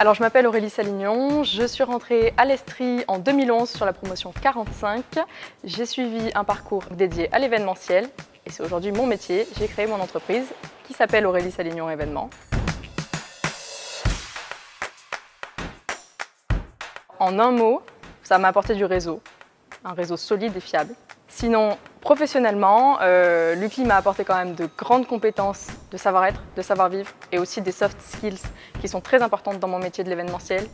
Alors je m'appelle Aurélie Salignon, je suis rentrée à l'Estrie en 2011 sur la promotion 45. J'ai suivi un parcours dédié à l'événementiel et c'est aujourd'hui mon métier. J'ai créé mon entreprise qui s'appelle Aurélie Salignon Événements. En un mot, ça m'a apporté du réseau, un réseau solide et fiable. Sinon, professionnellement, euh, l'UCLI m'a apporté quand même de grandes compétences de savoir-être, de savoir-vivre et aussi des soft skills qui sont très importantes dans mon métier de l'événementiel.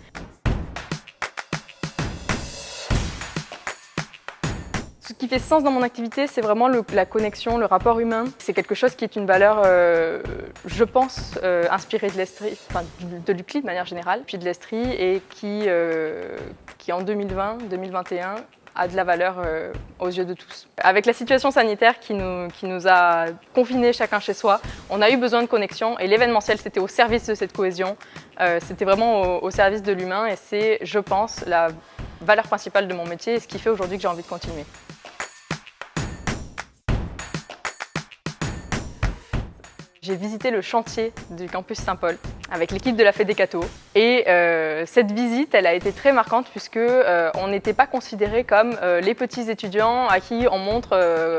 Ce qui fait sens dans mon activité, c'est vraiment la connexion, le rapport humain. C'est quelque chose qui est une valeur, euh, je pense, euh, inspirée de l'Estrie, enfin de l'UCLI de manière générale, puis de l'Estrie et qui, qui en 2020-2021 a de la valeur euh, aux yeux de tous. Avec la situation sanitaire qui nous, qui nous a confinés chacun chez soi, on a eu besoin de connexion et l'événementiel c'était au service de cette cohésion, euh, c'était vraiment au, service de l'humain et c'est, je pense, la valeur principale de mon métier et ce qui fait aujourd'hui que j'ai envie de continuer. J'ai visité le chantier du campus Saint-Paul avec l'équipe de la Fédécato et euh, cette visite elle a été très marquante puisque euh, on n'était pas considérés comme euh, les petits étudiants à qui on montre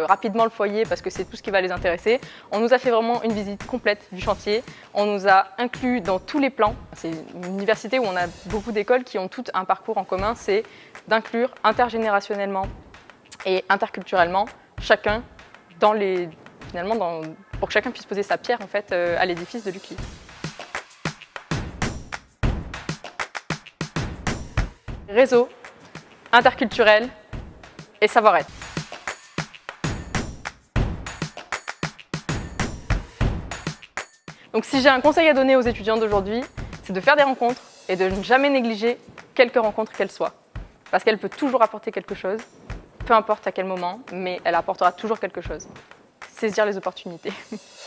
rapidement le foyer parce que c'est tout ce qui va les intéresser. On nous a fait vraiment une visite complète du chantier, on nous a inclus dans tous les plans. C'est une université où on a beaucoup d'écoles qui ont toutes un parcours en commun, c'est d'inclure intergénérationnellement et interculturellement chacun dans les, finalement dans, pour que chacun puisse poser sa pierre en fait, à l'édifice de l'UCLI. Réseau, interculturel et savoir-être. Donc si j'ai un conseil à donner aux étudiants d'aujourd'hui, c'est de faire des rencontres et de ne jamais négliger quelques rencontres qu'elles soient. Parce qu'elle peut toujours apporter quelque chose, peu importe à quel moment, mais elle apportera toujours quelque chose saisir les opportunités.